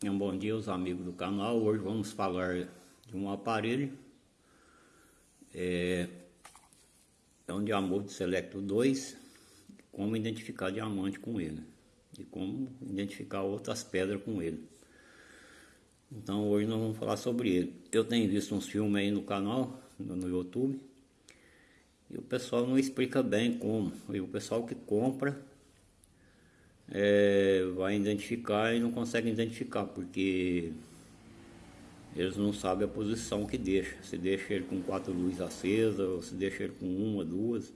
Um bom dia aos amigos do canal. Hoje vamos falar de um aparelho. É, é um Diamond Selecto 2. Como identificar diamante com ele. E como identificar outras pedras com ele. Então hoje nós vamos falar sobre ele. Eu tenho visto uns filmes aí no canal, no, no YouTube. E o pessoal não explica bem como. E o pessoal que compra é, vai identificar e não consegue identificar, porque eles não sabem a posição que deixa. Se deixa ele com quatro luzes acesas, ou se deixa ele com uma, duas.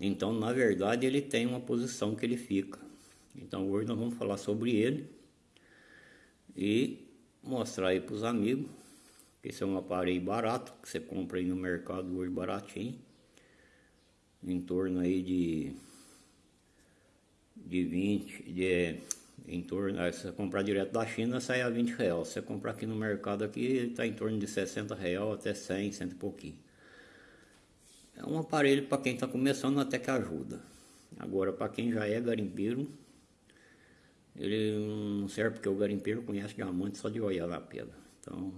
Então, na verdade, ele tem uma posição que ele fica. Então, hoje nós vamos falar sobre ele e mostrar aí para os amigos. Esse é um aparelho barato, que você compra aí no mercado hoje baratinho. Em torno aí de de 20, de, em torno, se você comprar direto da China sai a 20 reais. Se você comprar aqui no mercado aqui, está em torno de 60 reais até 100, 100 e pouquinho. É um aparelho para quem está começando até que ajuda. Agora para quem já é garimpeiro, ele não serve porque o garimpeiro conhece diamante só de olhar na pedra. Então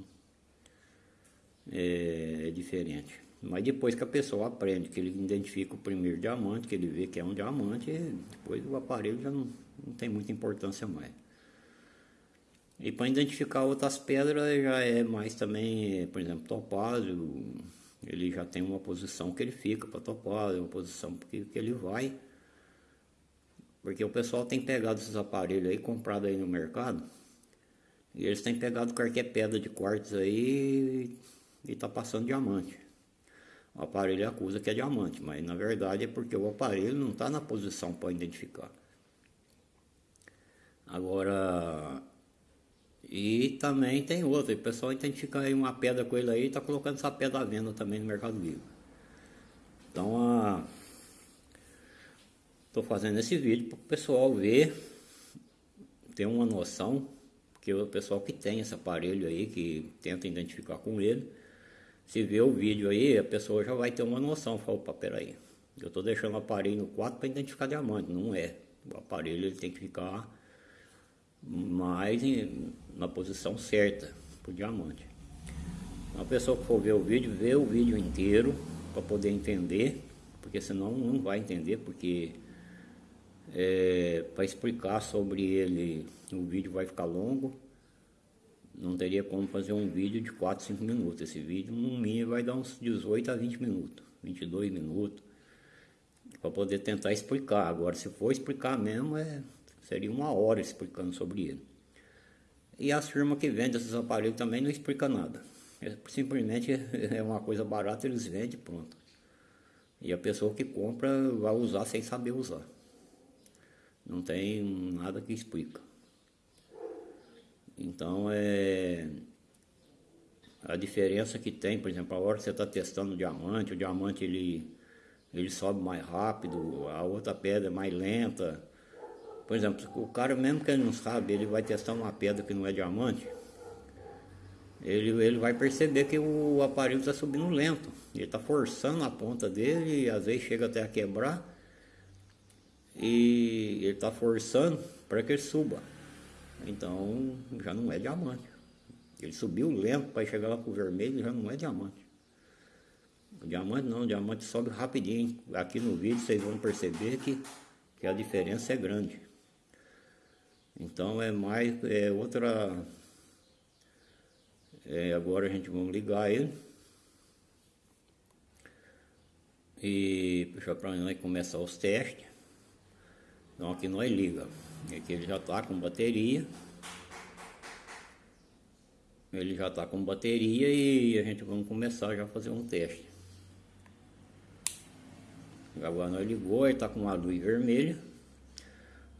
é, é diferente. Mas depois que a pessoa aprende, que ele identifica o primeiro diamante, que ele vê que é um diamante, depois o aparelho já não, não tem muita importância mais. E para identificar outras pedras já é mais também, por exemplo, topázio, ele já tem uma posição que ele fica para topázio, uma posição que, que ele vai. Porque o pessoal tem pegado esses aparelhos aí, comprado aí no mercado, e eles têm pegado qualquer pedra de quartzo aí e está passando diamante o aparelho acusa que é diamante, mas na verdade é porque o aparelho não está na posição para identificar. Agora, e também tem outra, o pessoal identifica aí uma pedra com ele aí e está colocando essa pedra à venda também no Mercado Livre. Então, estou fazendo esse vídeo para o pessoal ver, ter uma noção, que o pessoal que tem esse aparelho aí, que tenta identificar com ele, se vê o vídeo aí, a pessoa já vai ter uma noção. Fala, opa, peraí, eu estou deixando o aparelho no quarto para identificar diamante. Não é. O aparelho ele tem que ficar mais em, na posição certa para o diamante. Então, a pessoa que for ver o vídeo, vê o vídeo inteiro para poder entender, porque senão não vai entender, porque é, para explicar sobre ele o vídeo vai ficar longo não teria como fazer um vídeo de 4, 5 minutos. Esse vídeo no mínimo vai dar uns 18 a 20 minutos, 22 minutos, para poder tentar explicar. Agora, se for explicar mesmo, é, seria uma hora explicando sobre ele. E as firmas que vendem esses aparelhos também não explicam nada. É, simplesmente é uma coisa barata, eles vendem pronto. E a pessoa que compra vai usar sem saber usar. Não tem nada que explica. Então é a diferença que tem, por exemplo, a hora que você está testando o diamante, o diamante ele, ele sobe mais rápido, a outra pedra é mais lenta. Por exemplo, o cara mesmo que ele não sabe, ele vai testar uma pedra que não é diamante, ele, ele vai perceber que o aparelho está subindo lento. Ele está forçando a ponta dele e às vezes chega até a quebrar. E ele está forçando para que ele suba. Então já não é diamante. Ele subiu lento para chegar lá para o vermelho, já não é diamante. O diamante não, diamante sobe rapidinho. Aqui no vídeo vocês vão perceber que, que a diferença é grande. Então é mais, é outra... É, agora a gente vai ligar ele. E puxar para nós começar os testes. Então aqui nós liga. Aqui ele já está com bateria. Ele já está com bateria e a gente vamos começar já a fazer um teste. Agora nós ligou, ele está com uma luz vermelha.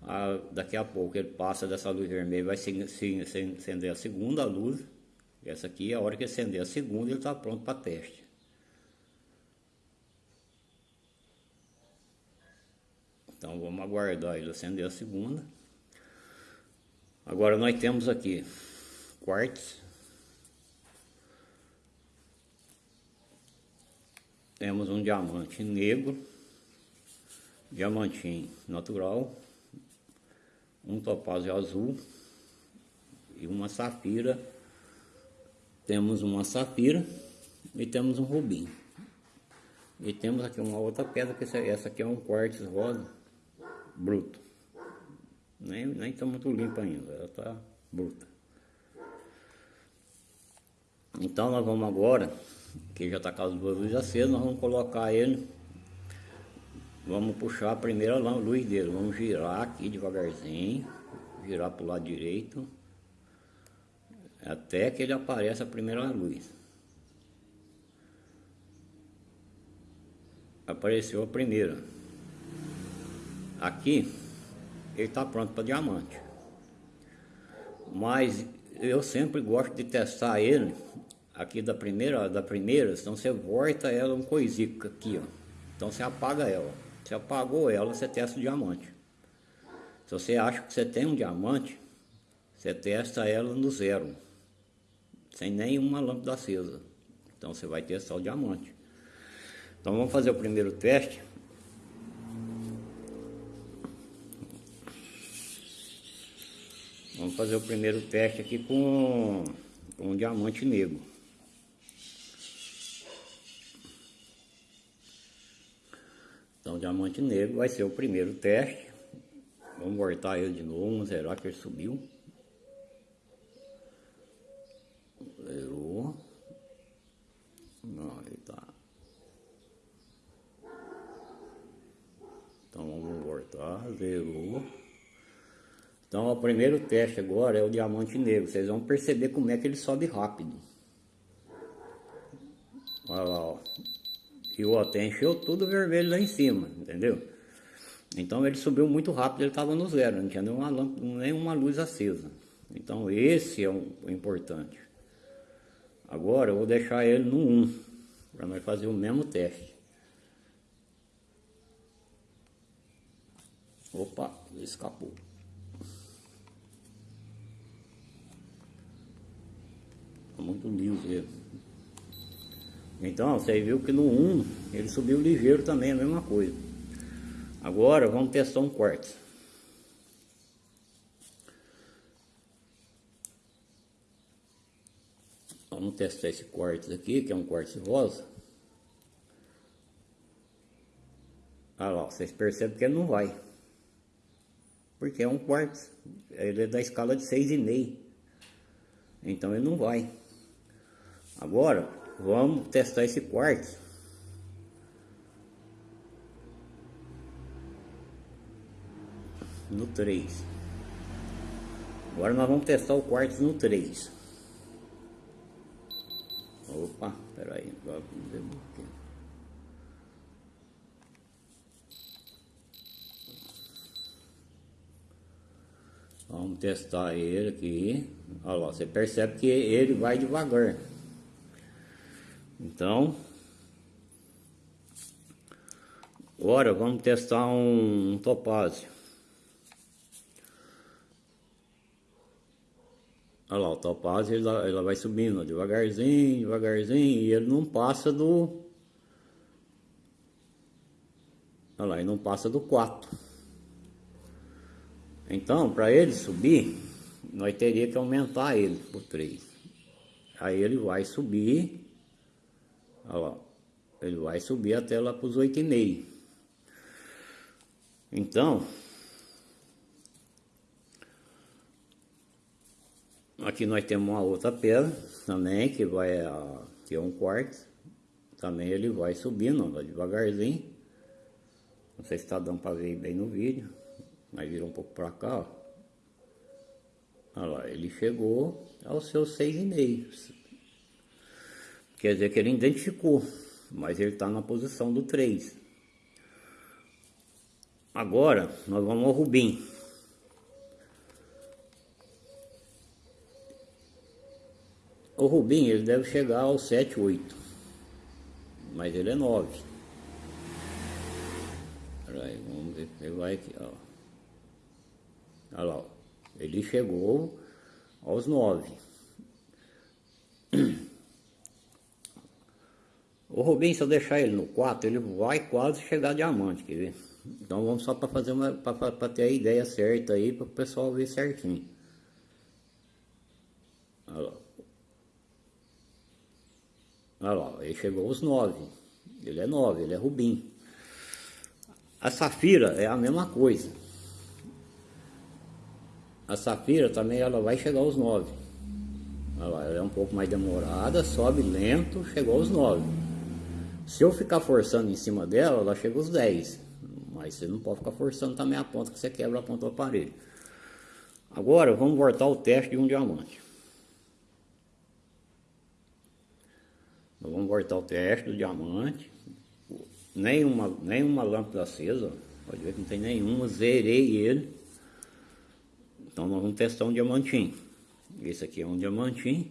Ah, daqui a pouco ele passa dessa luz vermelha, vai se, se, acender a segunda luz. Essa aqui, a hora que acender a segunda, ele está pronto para teste. Então vamos aguardar ele acender a segunda. Agora nós temos aqui quartzo. Temos um diamante negro, diamantinho natural, um topázio azul e uma safira. Temos uma safira e temos um rubim. E temos aqui uma outra pedra, que essa aqui é um quartzo rosa bruto. Nem, nem está muito limpa ainda, ela está bruta. Então nós vamos agora, que já está com as duas luzes acesas, nós vamos colocar ele, vamos puxar a primeira luz dele, vamos girar aqui devagarzinho, virar para o lado direito, até que ele apareça a primeira luz. Apareceu a primeira. Aqui, ele está pronto para diamante. Mas eu sempre gosto de testar ele aqui da primeira, da primeira, então você volta ela um coisico aqui, ó. Então você apaga ela. Você apagou ela, você testa o diamante. Se você acha que você tem um diamante, você testa ela no zero, sem nenhuma lâmpada acesa. Então você vai testar o diamante. Então vamos fazer o primeiro teste. Vamos fazer o primeiro teste aqui com, com um diamante negro. Então, diamante negro vai ser o primeiro teste. Vamos voltar ele de novo, vamos zerar que ele subiu. Zerou. Não, ele tá. Então vamos voltar, zerou. Então o primeiro teste agora é o diamante negro. Vocês vão perceber como é que ele sobe rápido. Olha lá, ó. E o hotel encheu tudo vermelho lá em cima, entendeu? Então ele subiu muito rápido, ele estava no zero, não tinha nenhuma, nenhuma luz acesa. Então esse é o, o importante. Agora eu vou deixar ele no 1, para nós fazer o mesmo teste. Opa, escapou. Muito liso ele. Então, você viu que no 1 ele subiu ligeiro também, a mesma coisa. Agora, vamos testar um quartzo. Vamos testar esse quartzo aqui, que é um quartzo rosa. Olha lá, vocês percebem que ele não vai. Porque é um quartzo. Ele é da escala de 6,5. Então ele não vai. Agora, Vamos testar esse quartzo. No 3. Agora nós vamos testar o quartzo no 3. Opa, peraí. Vamos testar ele aqui. Olha lá, você percebe que ele vai devagar. Então, agora vamos testar um, um topázio. Olha lá, o topázio ele, ele vai subindo devagarzinho, devagarzinho, e ele não passa do... Olha lá, ele não passa do 4. Então, para ele subir, nós teríamos que aumentar ele por 3. Aí ele vai subir Lá. Ele vai subir até lá para os 8,5. Então, aqui nós temos uma outra pedra também, que vai a, que é um quartzo. Também ele vai subindo, vai devagarzinho. Não sei se está dando para ver bem no vídeo, mas vira um pouco para cá, ó. Olha lá, ele chegou aos seus 6,5. Quer dizer que ele identificou, mas ele está na posição do 3. Agora, nós vamos ao Rubim. O Rubim, ele deve chegar ao 7, 8. Mas ele é 9. Peraí, vamos ver. Ele vai aqui, ó. Olha lá. Ele chegou aos 9. O Rubinho, se eu deixar ele no 4, ele vai quase chegar diamante, quer ver? Então vamos só para fazer uma para ter a ideia certa aí para o pessoal ver certinho. Olha lá. Olha lá, ele chegou aos 9. Ele é 9, ele é rubim. A safira é a mesma coisa. A safira também ela vai chegar aos 9. Ela é um pouco mais demorada, sobe lento, chegou aos 9. Se eu ficar forçando em cima dela, ela chega aos 10. Mas você não pode ficar forçando também a ponta, que você quebra a ponta do aparelho. Agora vamos voltar ao teste de um diamante. vamos voltar ao teste do diamante. Nenhuma, nenhuma lâmpada acesa, pode ver que não tem nenhuma, zerei ele. Então nós vamos testar um diamantinho. Esse aqui é um diamantinho.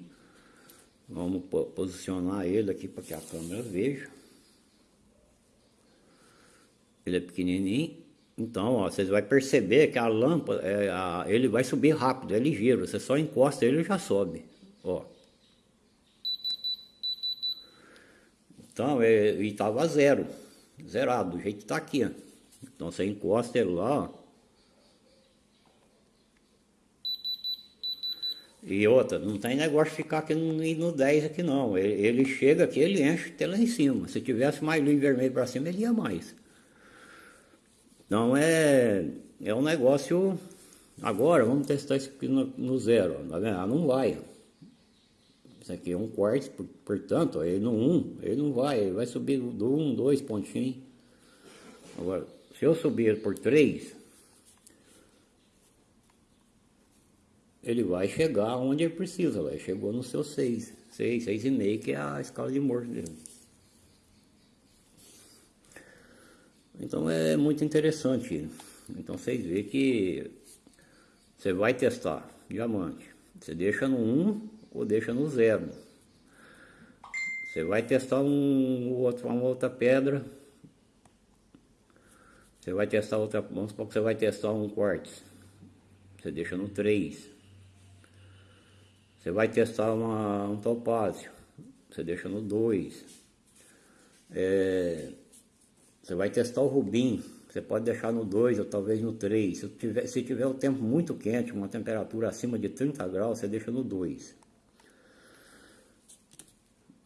Vamos posicionar ele aqui para que a câmera veja. Ele é pequenininho. Então, ó, vocês vão perceber que a lâmpada, é, a, ele vai subir rápido, é ligeiro. Você só encosta ele e já sobe. Ó. Então, é, ele estava zero. Zerado, do jeito que está aqui. Ó. Então, você encosta ele lá, ó. E outra, não tem negócio de ficar aqui no, no 10 aqui não. Ele, ele, chega aqui, ele enche até lá em cima. Se tivesse mais luz vermelho para cima, ele ia mais. Então é, é um negócio... Agora, vamos testar isso aqui no, no zero. Tá vendo? Ah, não vai. Isso aqui é um quarto, portanto, ele no 1, ele não vai. Ele vai subir do 1, 2 pontinhos. Agora, se eu subir por 3, ele vai chegar onde ele precisa, vai. chegou no seu 6, 6, 6,5 que é a escala de morte dele. Então é muito interessante. Então vocês veem que você vai testar diamante. Você deixa no 1 ou deixa no 0. Você vai testar um, outro, uma outra pedra. Você vai testar outra, vamos supor que você vai testar um quartzo. Você deixa no 3. Você vai testar uma, um topázio, você deixa no 2. É, você vai testar o rubim, você pode deixar no 2 ou talvez no 3. Se tiver, se tiver o tempo muito quente, uma temperatura acima de 30 graus, você deixa no 2.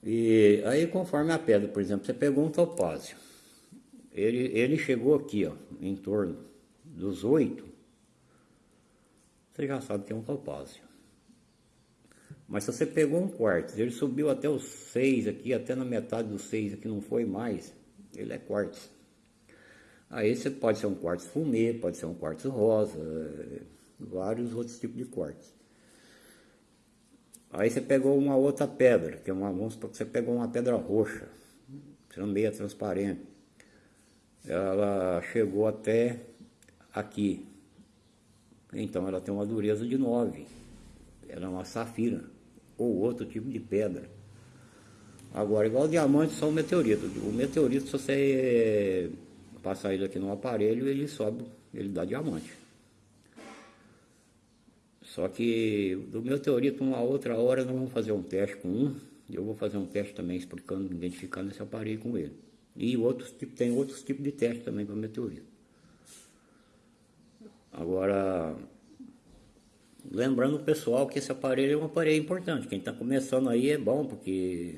E aí conforme a pedra, por exemplo, você pegou um topázio. Ele, ele chegou aqui, ó, em torno dos 8. Você já sabe que é um topázio. Mas se você pegou um quartzo, ele subiu até os seis aqui, até na metade dos seis aqui não foi mais, ele é quartzo. Aí você pode ser um quartzo fumê, pode ser um quartzo rosa, vários outros tipos de quartzo. Aí você pegou uma outra pedra, que é uma, vamos que você pegou uma pedra roxa, sendo meia transparente. Ela chegou até aqui. Então ela tem uma dureza de 9. Ela é uma safira ou outro tipo de pedra. Agora, igual o diamante, só o meteorito. O meteorito, se você passar ele aqui no aparelho, ele sobe, ele dá diamante. Só que do meteorito, uma outra hora, nós vamos fazer um teste com um. Eu vou fazer um teste também explicando, identificando esse aparelho com ele. E outros, tem outros tipos de teste também para meteorito. Agora, Lembrando o pessoal que esse aparelho é um aparelho importante. Quem está começando aí é bom porque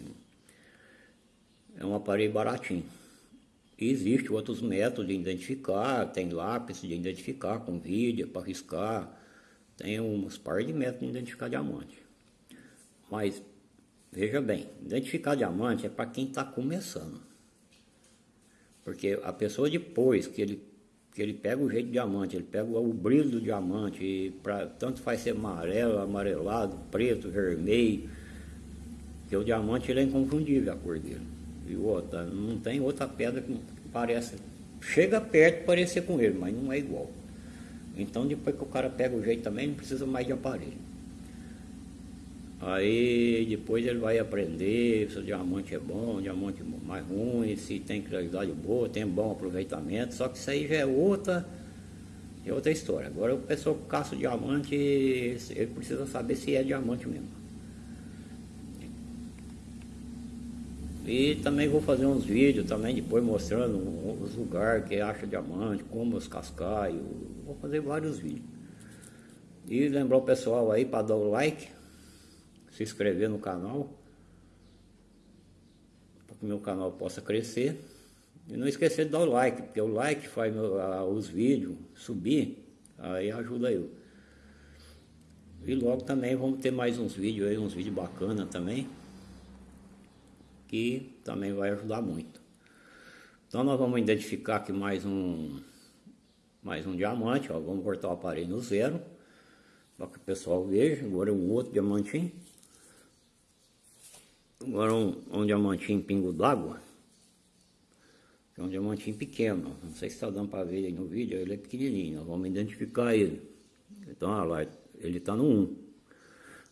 é um aparelho baratinho. E existe outros métodos de identificar, tem lápis de identificar com vídeo para riscar, tem uns par de métodos de identificar diamante. Mas veja bem, identificar diamante é para quem está começando. Porque a pessoa depois que ele que ele pega o jeito de diamante, ele pega o brilho do diamante, pra, tanto faz ser amarelo, amarelado, preto, vermelho, que o diamante ele é inconfundível a cor dele. E outra, não tem outra pedra que parece, chega perto parecer com ele, mas não é igual. Então depois que o cara pega o jeito também, não precisa mais de aparelho. Aí depois ele vai aprender se o diamante é bom, o diamante é mais ruim, se tem claridade boa, tem bom aproveitamento, só que isso aí já é outra, é outra história. Agora o pessoal que caça o diamante, ele precisa saber se é diamante mesmo. E também vou fazer uns vídeos também depois mostrando os lugares que acha diamante, como os cascaios, vou fazer vários vídeos. E lembrar o pessoal aí para dar o like, se inscrever no canal, para que meu canal possa crescer. E não esquecer de dar o like, porque o like faz meu, a, os vídeos subir, aí ajuda eu. E logo também vamos ter mais uns vídeos aí, uns vídeos bacanas também, que também vai ajudar muito. Então nós vamos identificar aqui mais um, mais um diamante, ó, vamos cortar o aparelho no zero, para que o pessoal veja, agora é um outro diamantinho. Agora um, um diamantinho pingo d'água, é um diamantinho pequeno, não sei se está dando para ver aí no vídeo, ele é pequenininho, nós vamos identificar ele. Então, olha lá, ele está no 1.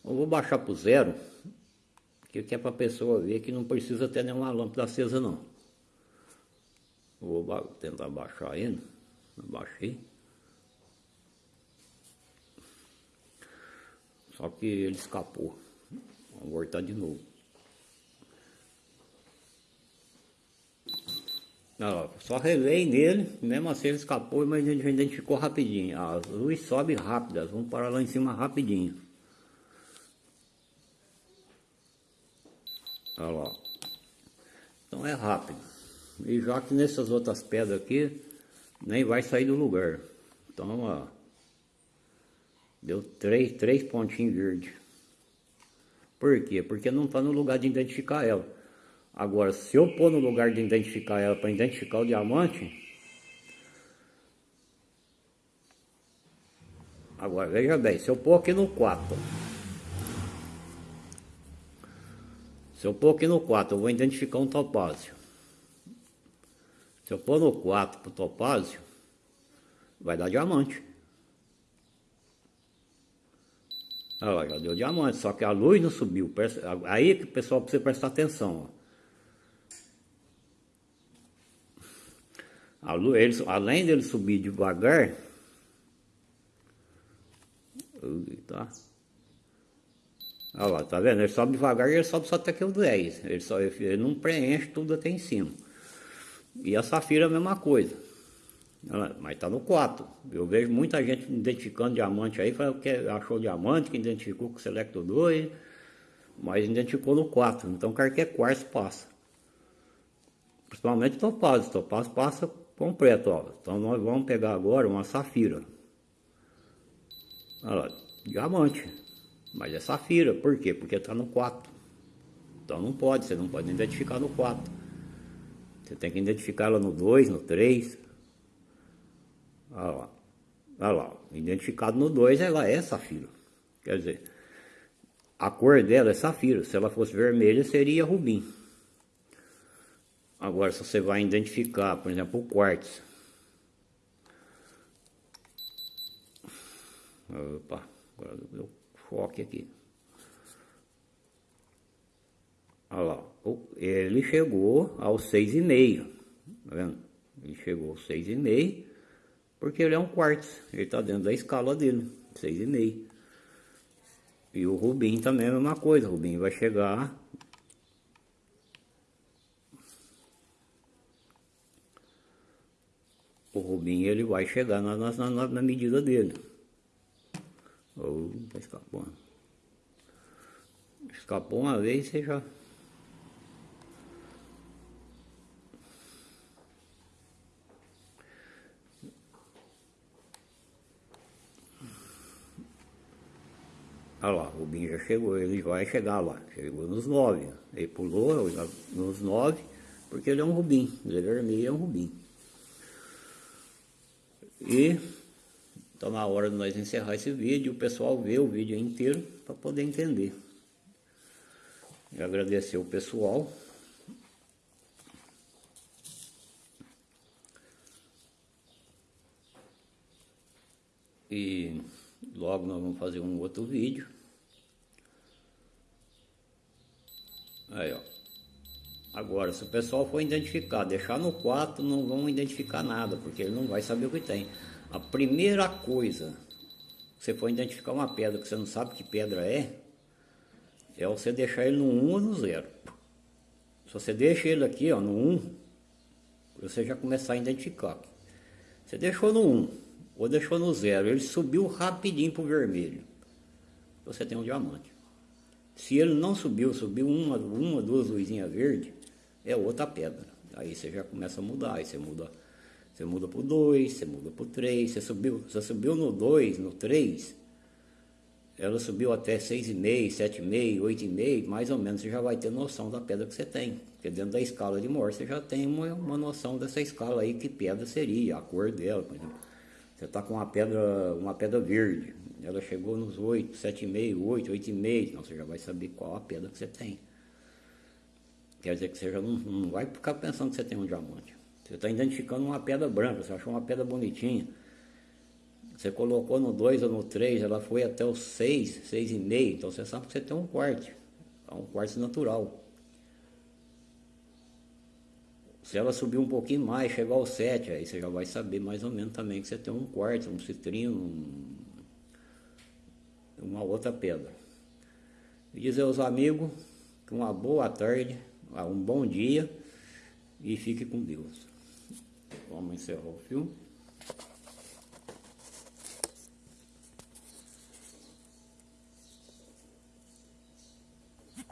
Eu vou baixar para o zero, que é para a pessoa ver que não precisa ter nenhuma lâmpada acesa não. Vou tentar baixar ele, baixei. Só que ele escapou. Vamos voltar de novo. só relei nele, mesmo assim ele escapou, mas gente identificou rapidinho. As luzes sobem rápidas, vamos parar lá em cima rapidinho. Olha lá. Então é rápido. E já que nessas outras pedras aqui, nem vai sair do lugar. Então, ó. Deu três, três pontinhos verdes. Por quê? Porque não está no lugar de identificar ela. Agora, se eu pôr no lugar de identificar ela para identificar o diamante, agora veja bem, se eu pôr aqui no 4, se eu pôr aqui no 4, eu vou identificar um topázio. Se eu pôr no 4 para o topázio, vai dar diamante. Olha já deu diamante, só que a luz não subiu. Aí que o pessoal precisa prestar atenção. Ó. Ele, além dele subir devagar, tá? Olha lá, tá vendo? Ele sobe devagar e ele sobe só até aqui o 10. Ele, só, ele não preenche tudo até em cima. E a safira é a mesma coisa. Mas tá no 4. Eu vejo muita gente identificando diamante aí, falando que achou diamante, que identificou com o Selecto 2, mas identificou no 4. Então qualquer quartzo passa. Principalmente topázio. Topázio passa completo, ó. Então nós vamos pegar agora uma safira. Olha lá, diamante. Mas é safira, por quê? Porque está no 4. Então não pode, você não pode identificar no 4. Você tem que identificar ela no 2, no 3. Olha lá. Olha lá, identificado no 2 ela é safira. Quer dizer, a cor dela é safira. Se ela fosse vermelha seria rubim. Agora, se você vai identificar, por exemplo, o quartzo. Opa, agora deu foco aqui. Olha lá, ele chegou aos 6,5, tá vendo? Ele chegou aos 6,5, porque ele é um quartzo, ele está dentro da escala dele, 6,5. E o Rubim também é a mesma coisa, o Rubim vai chegar o Rubinho ele vai chegar na, na, na medida dele. Ou tá escapando. Escapou uma vez, você já. Olha lá, o Rubinho já chegou, ele vai chegar lá. Chegou nos nove. Ele pulou nos nove, porque ele é um Rubim. Ele é vermelho, é um Rubim. E então na hora de nós encerrar esse vídeo, o pessoal vê o vídeo inteiro para poder entender. E agradecer o pessoal. E logo nós vamos fazer um outro vídeo. Aí, ó. Agora, se o pessoal for identificar, deixar no 4, não vão identificar nada, porque ele não vai saber o que tem. A primeira coisa, você for identificar uma pedra que você não sabe que pedra é, é você deixar ele no 1 ou no 0. Se você deixa ele aqui ó, no 1, você já começar a identificar. Você deixou no 1 ou deixou no 0, ele subiu rapidinho para o vermelho. Você tem um diamante. Se ele não subiu, subiu uma, uma duas luzinhas verdes, é outra pedra. Aí você já começa a mudar, aí você muda, você muda pro 2, você muda pro 3, você subiu, você subiu no 2, no 3, ela subiu até 6,5, 7,5, 8,5, mais ou menos você já vai ter noção da pedra que você tem. Porque dentro da escala de Morse você já tem uma, uma noção dessa escala aí, que pedra seria, a cor dela, por exemplo. Você está com uma pedra, uma pedra verde, ela chegou nos 8, 7,5, 8, 8,5, então você já vai saber qual a pedra que você tem. Quer dizer que você já não, não vai ficar pensando que você tem um diamante. Você está identificando uma pedra branca, você achou uma pedra bonitinha. Você colocou no 2 ou no 3, ela foi até o 6, 6,5, então você sabe que você tem um quarto. É um quarto natural. Se ela subir um pouquinho mais, chegar ao 7, aí você já vai saber mais ou menos também que você tem um quarto, um citrino, um, uma outra pedra. E dizer aos amigos que uma boa tarde, um bom dia e fique com Deus. Vamos encerrar o filme.